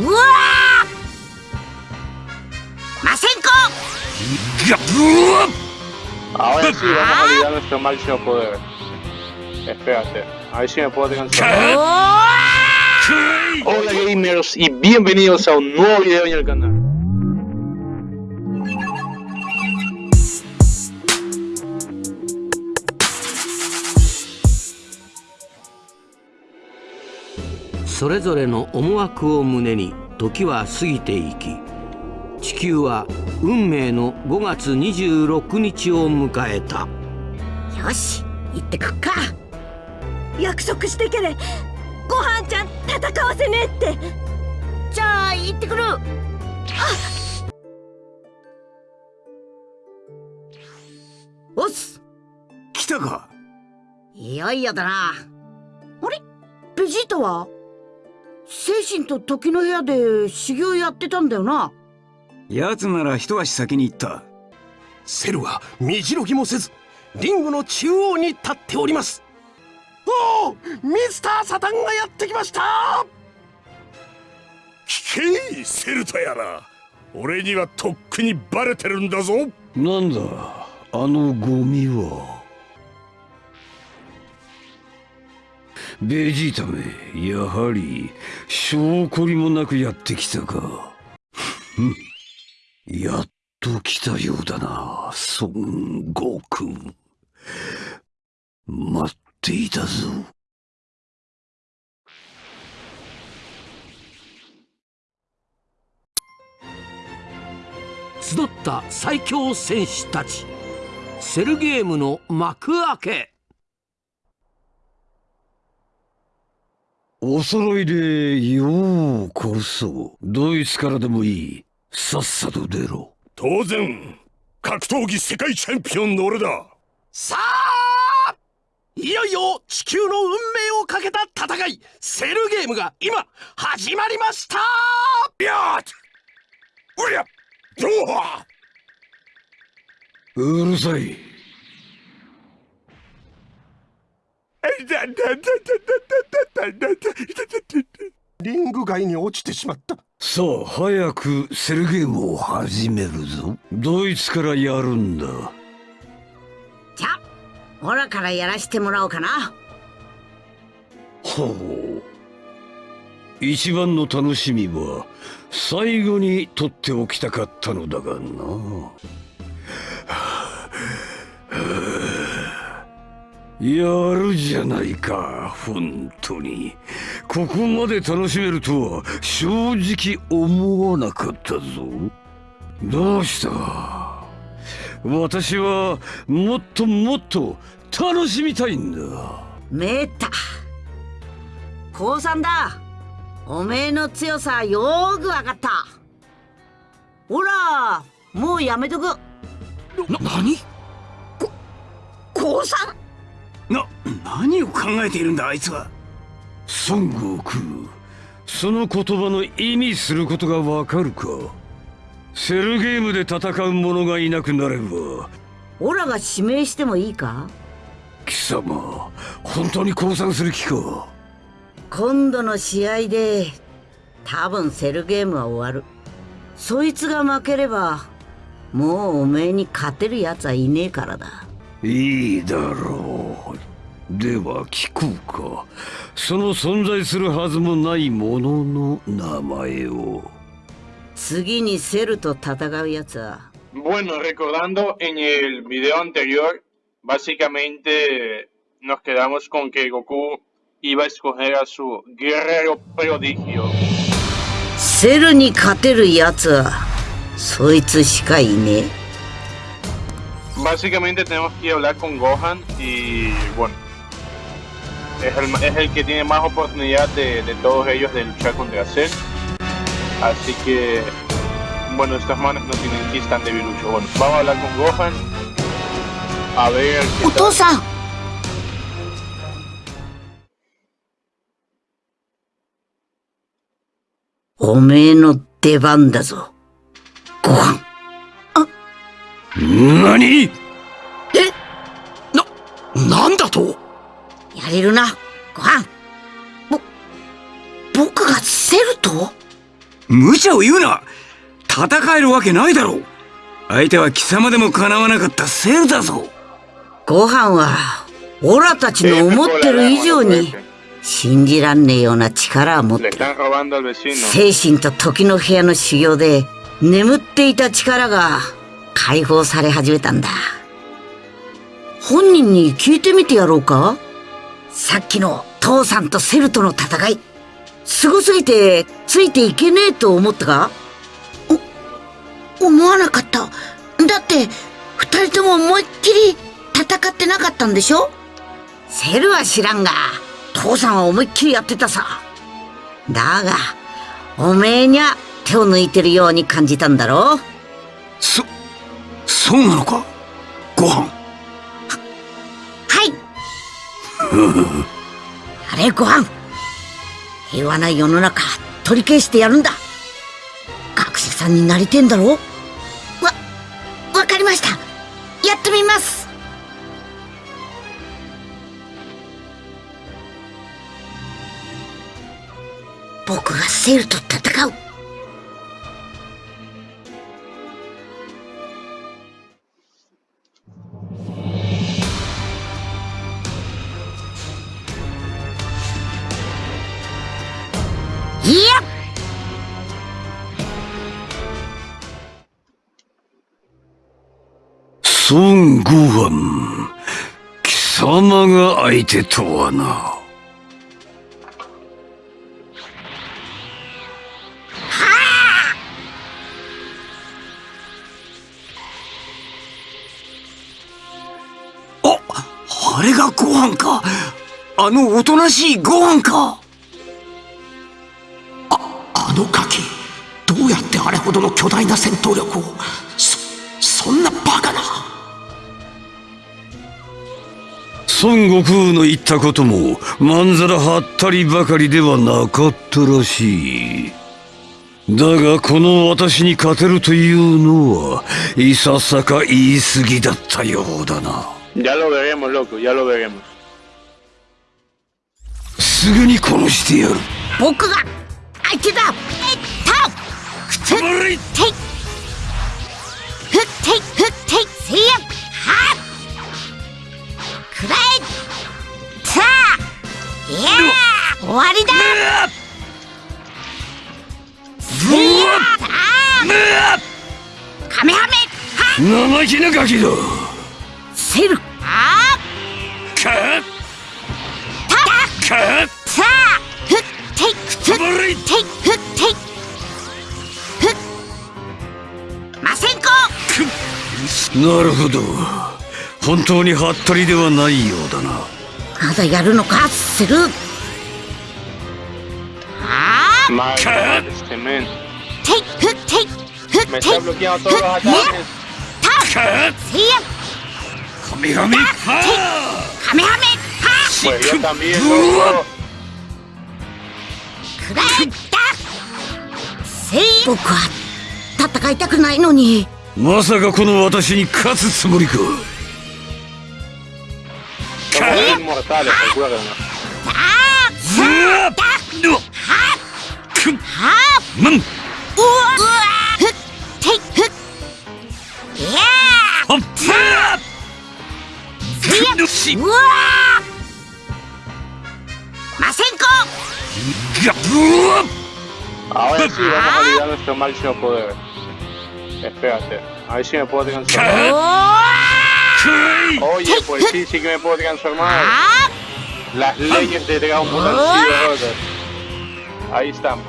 うわマセンコ Ahora sí vamos a liberar nuestro máximo poder. Espérate, a ver si me puedo alcanzar. Hola gamers y bienvenidos a un nuevo video en el canal. それぞれの思惑を胸に時は過ぎていき地球は運命の5月26日を迎えた。よし行ってくっか。約束してけれ。ごはんちゃん戦わせねえって。じゃあ行ってくる。あおっす。来たか。いよいよだな。あれ？ベジータは？精神と時の部屋で修行やってたんだよな。奴なら一足先に行った。セルは身じろぎもせずリングの中央に立っております。おおミスターサタンがやってきました。聞けセルタやら俺にはとっくにバレてるんだぞ。なんだあのゴミはベジータめやはり証拠りもなくやってきたか。やっと来たようだな孫悟空。待っていたぞ。集った最強戦士たち。セルゲームの幕開け。お揃いでようこそ。ドイツからでもいい。さっさと出ろ。当然格闘技世界チャンピオンの俺だ。さあいよいよ地球の運命をかけた戦い。セルゲームが今始まりました。やっおりゃどううるさいリング外に落ちてしまったさあ早くセルゲームを始めるぞドイツからやるんだじゃあオラからやらしてもらおうかなほう一番の楽しみは最後に取っておきたかったのだがなやるじゃないか本当に。ここまで楽しめるとは正直思わなかったぞ。どうした？私はもっともっと楽しみたいんだ。めった降参だ。おめえの強さよーくわかった。ほらもうやめとく。な何？降参な何を考えているんだあいつは。孫悟空その言葉の意味することがわかるか。セルゲームで戦う者がいなくなれば。オラが指名してもいいか？貴様本当に降参する気か？今度の試合で多分セルゲームは終わる。そいつが負ければもうおめえに勝てるやつはいねえからだ。いいだろうでは聞こうかその存在するはずもないものの名前を次にセルと戦うやつは Bueno, recordando en el video anterior, básicamente nos quedamos con que Goku iba a escoger a su guerrero prodigio. セルに勝てるやつはそいつしかいねえ Básicamente tenemos que hablar con Gohan y bueno, es el, es el que tiene más oportunidad de, de todos ellos de luchar contra Cell. Así que, bueno, estas manos no tienen que tan debilucho. Bueno, vamos a hablar con Gohan. A ver. ¡Utosa! Ome no te banda zo. Gohan. ¿Nani? ¿Eh? ¿Na, ¿Nanda to? だぞご飯何なんだとやれるな。ご飯。ぼ僕がセルと無茶を言うな。戦えるわけないだろう。相手は貴様でもかなわなかったセルだぞ。ご飯はオラたちの思ってる以上に信じらんねえような力を持ってる.精神と時の部屋の修行で眠っていた力が解放され始めたんだ。本人に聞いてみてやろうか？さっきの父さんとセルとの戦いすごすぎてついていけねえと思ったか？お思わなかった。だって二人とも思いっきり戦ってなかったんでしょ？セルは知らんが父さんは思いっきりやってたさ。だがおめえにゃ手を抜いてるように感じたんだろそそうなのか？ご飯 あれご飯。平和な世の中取り消してやるんだ。学者さんになりてんだろ。わわかりました。やってみます。僕がセールと戦う。孫悟飯貴様が相手とはなあれがご飯かあのおとなしいご飯かあのガキどうやってあれほどの巨大な戦闘力を孫悟空の言ったこともまんざらはったりばかりではなかったらしい。だがこの私に勝てるというのはいささか言い過ぎだったようだな.すぐに殺してやる。僕が相手だ。えっとくつっていふっていふっていせいやはっくらえさあいや終わりだ。せいやさあカメハメは生意気なガキだセルあかたかさあふっていくつっていふっていふっませんこなるほど本当にはったりではないようだな。まだやるのか？セルあー。Madre mía, este men. ていふっていふっ Me てい está bloqueando todos los いや ataques. たせいやカメハメはカメハメは Pues yo también, loco. くらえたせい僕は戦いたくないのに。まさかこの私に勝つつもりか sale, procúralo. Ahora sí, vamos a olvidar nuestro máximo poder. Espérate, a ver si me puedo alcanzar. Oye, pues sí, sí que me puedo transformar. あ Las leyes de Dragon Ball han sido rotas. Ahí estamos.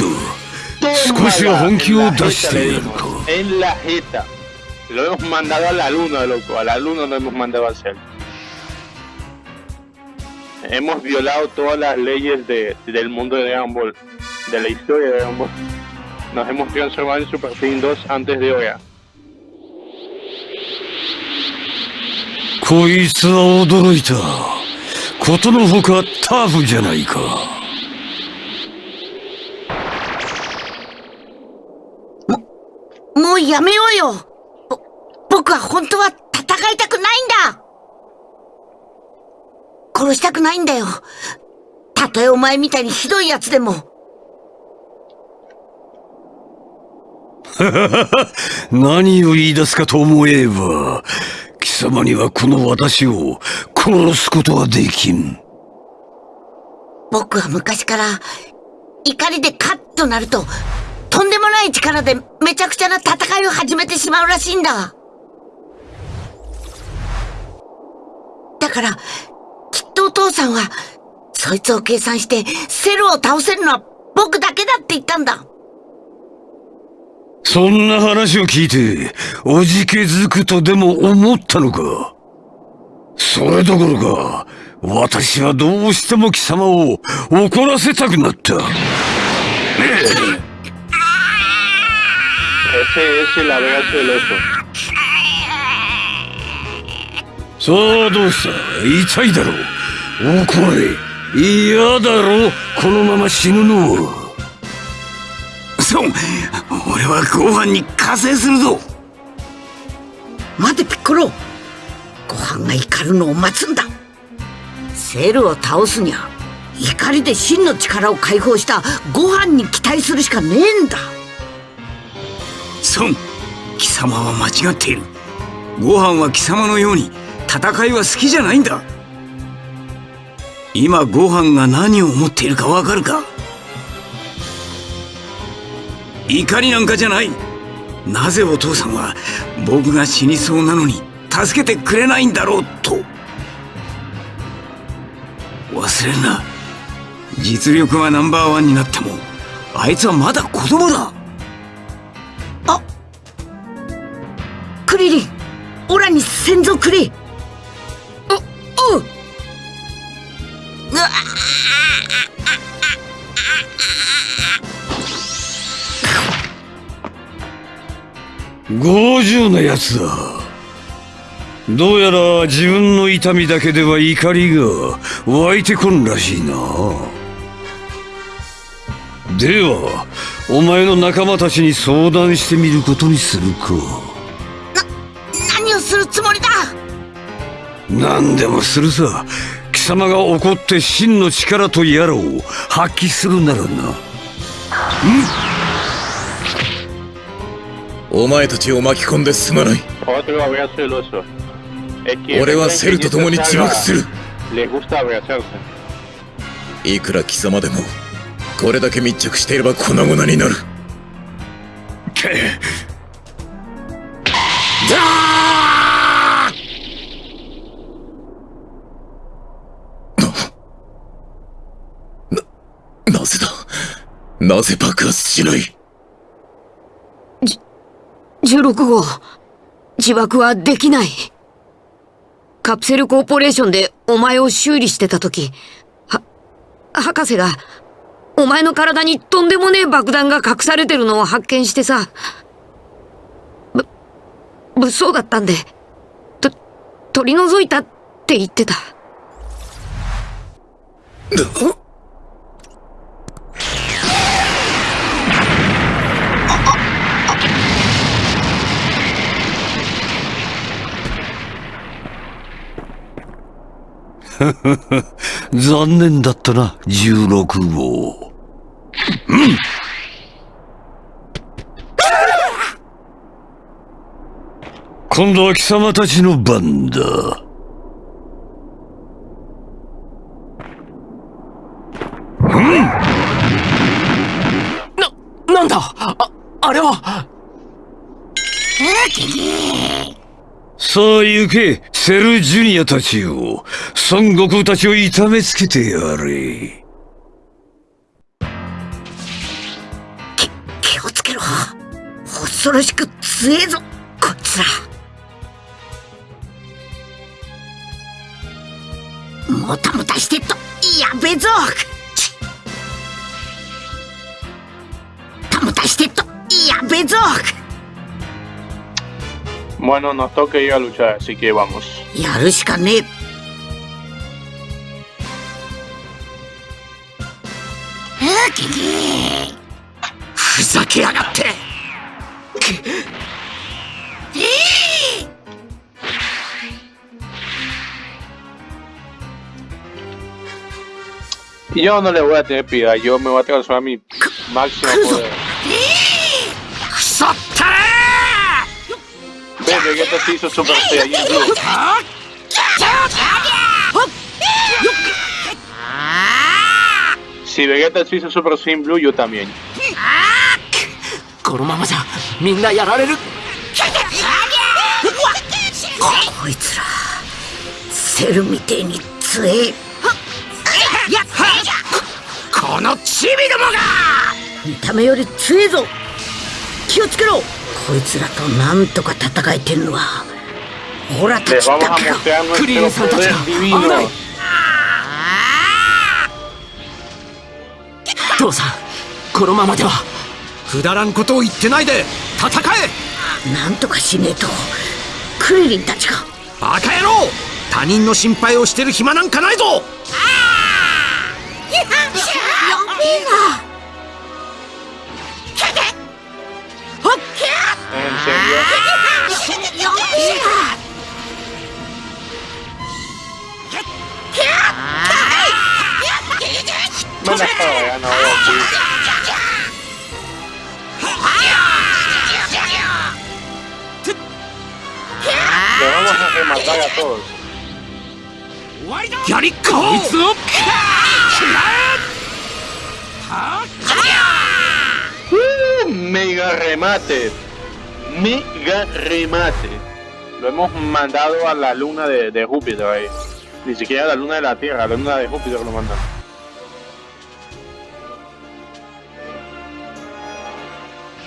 くーせいやていはっかくらえたいやたていふっまんはっくらえ終わりだうわかカメハメなるほど Tómala 少しは本気を en la 出し jeta, て le やるか dimos. En la jeta. Lo hemos mandado a la luna, loco. A la luna lo hemos mandado a hacer. Hemos violado todas las leyes de, del mundo de Dragon Ball. De la historia de Dragon Ball. Nos hemos transformado en Super Saiyan 2 antes de ahora. こいつは驚いたことのほかタフじゃないかもうやめよ。ぼ僕は本当は戦いたくないんだ。殺したくないんだよ。たとえお前みたいにひどい奴でも。何を言い出すかと思えば貴様にはこの私を殺すことはできん。僕は昔から怒りでカッとなるととんでもない力でめちゃくちゃな戦いを始めてしまうらしいんだ。だからきっとお父さんはそいつを計算してセルを倒せるのは僕だけだって言ったんだ。そんな話を聞いておじけづくとでも思ったのか？それどころか私はどうしても貴様を怒らせたくなった。Ese es el abrazo del oso. さあどうした痛いだろう怒れ嫌だろこのまま死ぬのはそう俺はご飯に加勢するぞ待てピッコロご飯が怒るのを待つんだセルを倒すにゃ怒りで真の力を解放したご飯に期待するしかねえんだ孫貴様は間違っている。ご飯は貴様のように戦いは好きじゃないんだ。今ご飯が何を思っているかわかるか。怒りなんかじゃない。なぜお父さんは僕が死にそうなのに助けてくれないんだろうと。忘れるな。実力はナンバーワンになってもあいつはまだ子供だ。リリンオラに先祖くれおおう。うわ強情なやつだ。どうやら自分の痛みだけでは怒りが湧いてこんらしいな。ではお前の仲間たちに相談してみることにするか何でもするさ。貴様が怒って真の力とやらを発揮するならな。お前たちを巻き込んですまない。俺はセルと共に自爆する.いくら貴様でもこれだけ密着していれば粉々になる。ななぜだ？なぜ爆発しない？16号、自爆はできない。カプセルコーポレーションでお前を修理してた時、は、博士が、お前の体にとんでもねえ爆弾が隠されてるのを発見してさ、ぶ、物騒だったんで、と、取り除いたって言ってた。残念だったな十六号。今度は貴様たちの番だな、なんだあ、あれはさあ行けセルジュニアたちよ孫悟空たちを痛めつけてやれ。気をつけろ。恐ろしく強えぞこいつら。もたもたしてっとやべぞ。もたもたしてっとやべぞ。Bueno, nos toca ir a luchar, así que vamos. ¡Yarushikane! ¡Fusakeagate! Yo no le voy a tener piedad, yo me voy a transformar mi máximo poder. ¡Fusakeagate! くそったれ Ve, Vegeta se hizo Super Saiyan Blue. Si Vegeta se hizo Super Saiyan Blue, yo también. このままじゃみんなやられるこいつらセルみてえに強えこいつらとなんとか戦えてんのはオラたちだ vamos a けだ mostrar nuestro Krillin poder Santacha. divino. Ay. 父さんこのままではくだらんことを言ってないで戦えなんとかしねえとクリリンたちがバカ野郎他人の心配をしてる暇なんかないぞ En No me acabo de ganar, vamos a rematar a todos. Uh, mega remate. Mega remate. Lo hemos mandado a la luna de, de Júpiter ahí. Ni siquiera la luna de la Tierra, la luna de Júpiter lo mandan.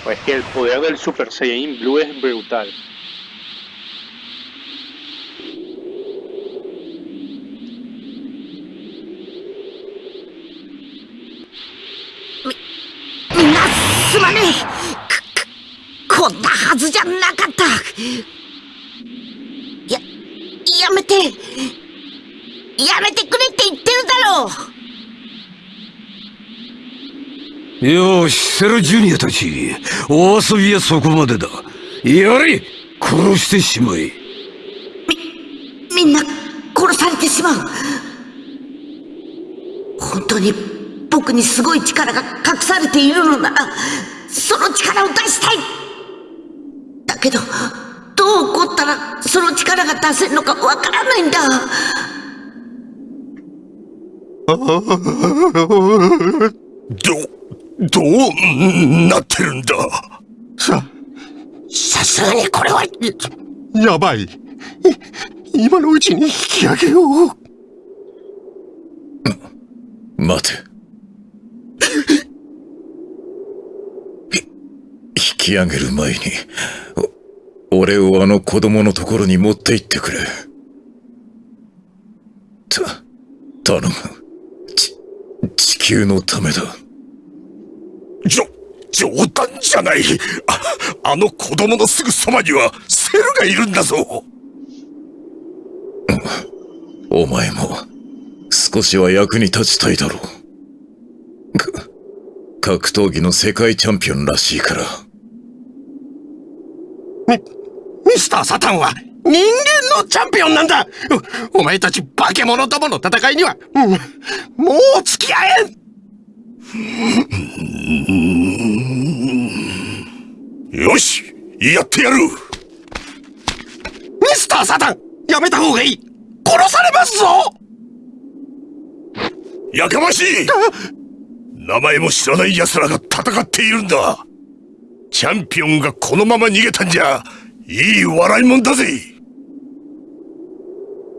Pues que el poder del Super Saiyan Blue es brutal. みんややめてくれって言ってるだろう。よしセルジュニアたち。お遊びはそこまでだ。やれ殺してしまえ。みんな殺されてしまう。本当に僕にすごい力が隠されているのならその力を出したい。だけどどう起こったらその力が出せるのかわからないんだど、どうなってるんだ？ささすがにこれはやばい。い今のうちに引き上げよう。待て。ひ引き上げる前に、お俺をあの子供のところに持って行ってくれ。た、頼む。球のためだ。じょ、冗談じゃないああの子供のすぐそばにはセルがいるんだぞお前も、少しは役に立ちたいだろう。か格闘技の世界チャンピオンらしいから。ミスター・サタンは人間のチャンピオンなんだ。おお前たち化け物どもの戦いには、うんもう付き合えん。よしやってやる。ミスター・サタンやめた方がいい。殺されますぞ。やかましい。名前も知らない奴らが戦っているんだ。チャンピオンがこのまま逃げたんじゃいい笑いもんだぜ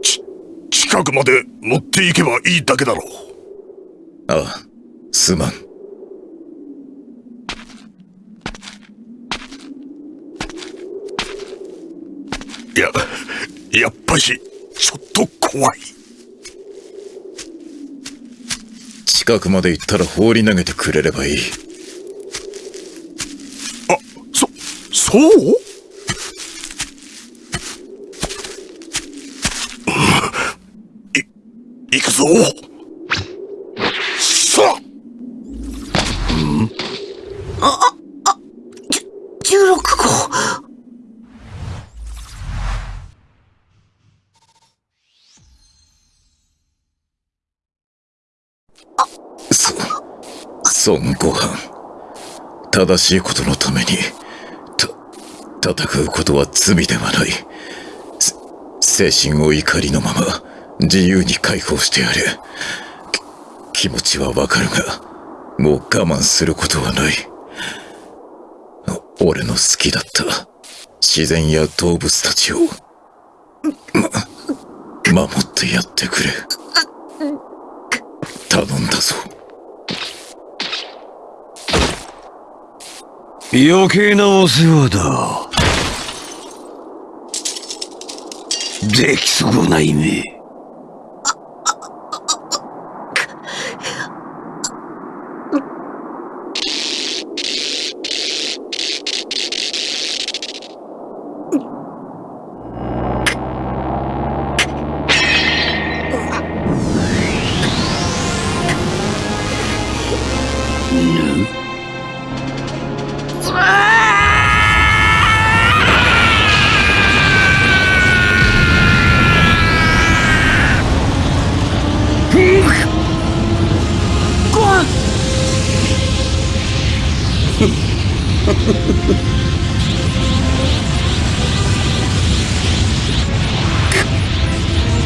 ち近くまで持っていけばいいだけだろうああ、すまん。いややっぱしちょっと怖い近くまで行ったら放り投げてくれればいい。あそそう行くぞさあ16号。そ孫悟飯。正しいことのためにた戦うことは罪ではない。精神を怒りのまま自由に解放してやれ気持ちはわかるがもう我慢することはない。俺の好きだった自然や動物たちをま守ってやってくれ。頼んだぞ。余計なお世話だ。出来損ないめ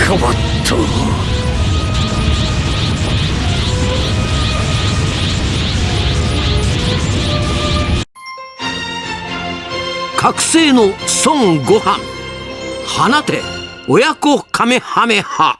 変わった。覚醒の孫悟飯。放て。親子カメハメハ。